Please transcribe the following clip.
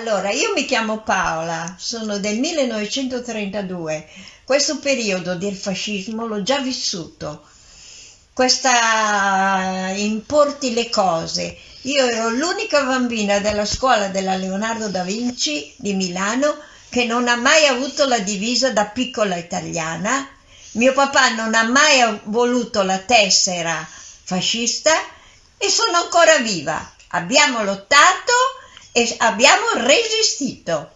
Allora, io mi chiamo Paola, sono del 1932. Questo periodo del fascismo l'ho già vissuto. Questa importi le cose. Io ero l'unica bambina della scuola della Leonardo da Vinci di Milano che non ha mai avuto la divisa da piccola italiana. Mio papà non ha mai voluto la tessera fascista e sono ancora viva. Abbiamo lottato abbiamo resistito.